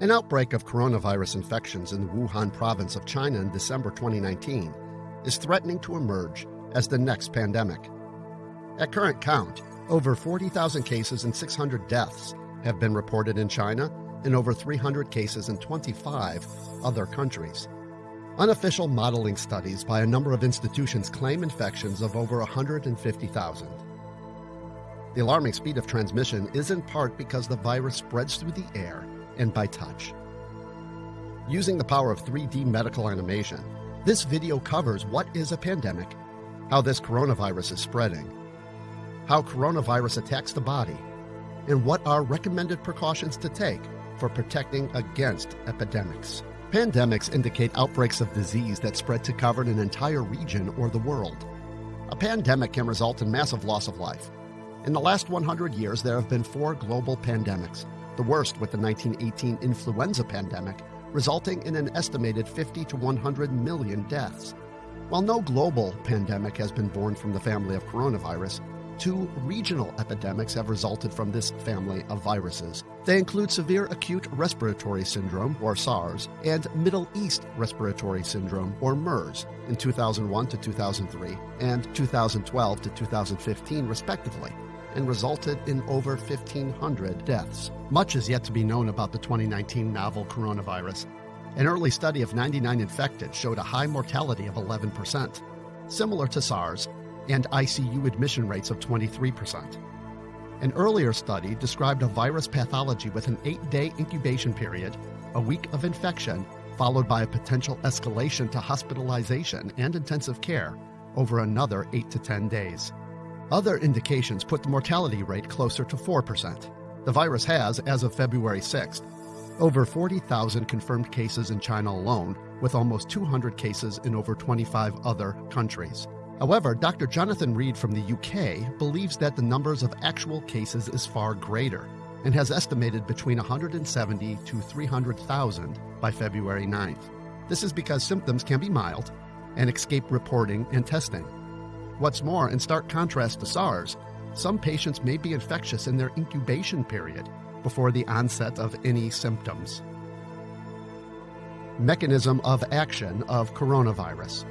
An outbreak of coronavirus infections in the Wuhan province of China in December 2019 is threatening to emerge as the next pandemic. At current count, over 40,000 cases and 600 deaths have been reported in China and over 300 cases in 25 other countries. Unofficial modeling studies by a number of institutions claim infections of over 150,000. The alarming speed of transmission is in part because the virus spreads through the air and by touch. Using the power of 3D medical animation, this video covers what is a pandemic, how this coronavirus is spreading, how coronavirus attacks the body, and what are recommended precautions to take for protecting against epidemics. Pandemics indicate outbreaks of disease that spread to cover an entire region or the world. A pandemic can result in massive loss of life. In the last 100 years, there have been four global pandemics, the worst with the 1918 influenza pandemic, resulting in an estimated 50 to 100 million deaths. While no global pandemic has been born from the family of coronavirus, two regional epidemics have resulted from this family of viruses. They include severe acute respiratory syndrome, or SARS, and Middle East respiratory syndrome, or MERS, in 2001 to 2003 and 2012 to 2015, respectively and resulted in over 1,500 deaths. Much is yet to be known about the 2019 novel coronavirus. An early study of 99 infected showed a high mortality of 11%, similar to SARS, and ICU admission rates of 23%. An earlier study described a virus pathology with an eight day incubation period, a week of infection, followed by a potential escalation to hospitalization and intensive care over another 8 to 10 days. Other indications put the mortality rate closer to 4%. The virus has, as of February 6th, over 40,000 confirmed cases in China alone, with almost 200 cases in over 25 other countries. However, Dr. Jonathan Read from the UK believes that the numbers of actual cases is far greater and has estimated between 170 to 300,000 by February 9th. This is because symptoms can be mild and escape reporting and testing. What's more, in stark contrast to SARS, some patients may be infectious in their incubation period before the onset of any symptoms. Mechanism of action of coronavirus.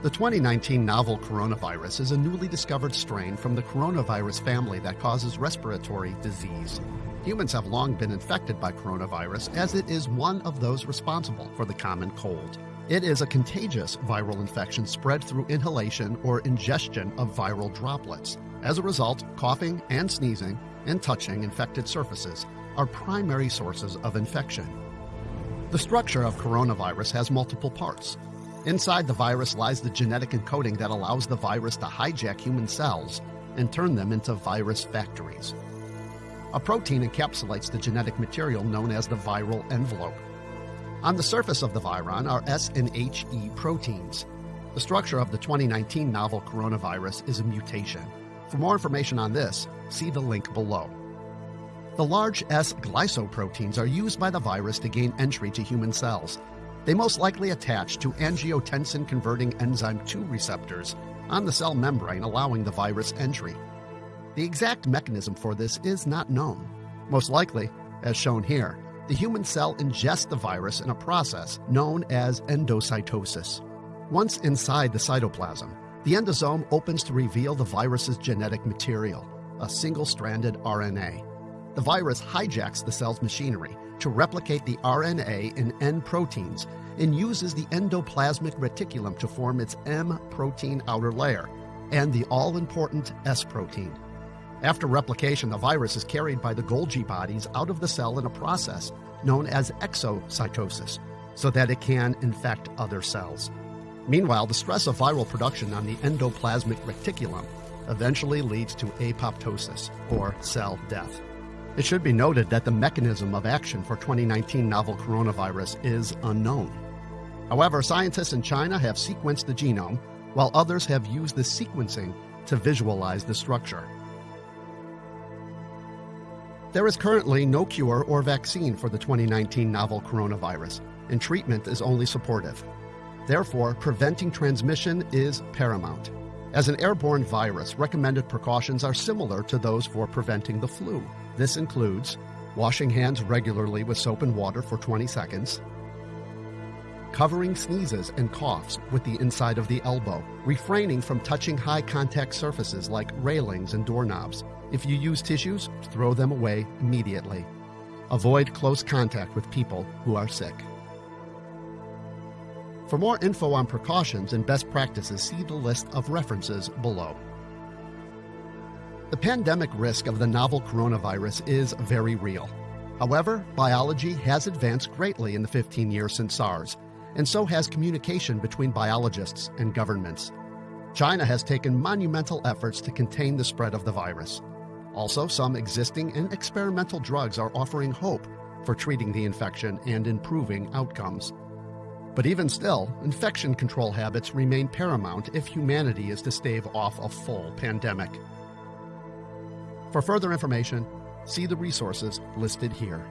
The 2019 novel coronavirus is a newly discovered strain from the coronavirus family that causes respiratory disease. Humans have long been infected by coronavirus as it is one of those responsible for the common cold. It is a contagious viral infection spread through inhalation or ingestion of viral droplets. As a result, coughing and sneezing and touching infected surfaces are primary sources of infection. The structure of coronavirus has multiple parts. Inside the virus lies the genetic encoding that allows the virus to hijack human cells and turn them into virus factories. A protein encapsulates the genetic material known as the viral envelope. On the surface of the virion are S and HE proteins. The structure of the 2019 novel coronavirus is a mutation. For more information on this, see the link below. The large S glycoproteins are used by the virus to gain entry to human cells. They most likely attach to angiotensin converting enzyme 2 receptors on the cell membrane, allowing the virus entry. The exact mechanism for this is not known. Most likely, as shown here, the human cell ingests the virus in a process known as endocytosis. Once inside the cytoplasm, the endosome opens to reveal the virus's genetic material, a single stranded RNA. The virus hijacks the cell's machinery to replicate the RNA in N proteins and uses the endoplasmic reticulum to form its M protein outer layer and the all important S protein. After replication, the virus is carried by the Golgi bodies out of the cell in a process known as exocytosis so that it can infect other cells. Meanwhile, the stress of viral production on the endoplasmic reticulum eventually leads to apoptosis, or cell death. It should be noted that the mechanism of action for 2019 novel coronavirus is unknown. However, scientists in China have sequenced the genome, while others have used the sequencing to visualize the structure. There is currently no cure or vaccine for the 2019 novel coronavirus, and treatment is only supportive. Therefore, preventing transmission is paramount. As an airborne virus, recommended precautions are similar to those for preventing the flu. This includes washing hands regularly with soap and water for 20 seconds, covering sneezes and coughs with the inside of the elbow, refraining from touching high contact surfaces like railings and doorknobs. If you use tissues, throw them away immediately. Avoid close contact with people who are sick. For more info on precautions and best practices, see the list of references below. The pandemic risk of the novel coronavirus is very real. However, biology has advanced greatly in the 15 years since SARS, and so has communication between biologists and governments. China has taken monumental efforts to contain the spread of the virus. Also, some existing and experimental drugs are offering hope for treating the infection and improving outcomes. But even still, infection control habits remain paramount if humanity is to stave off a full pandemic. For further information, see the resources listed here.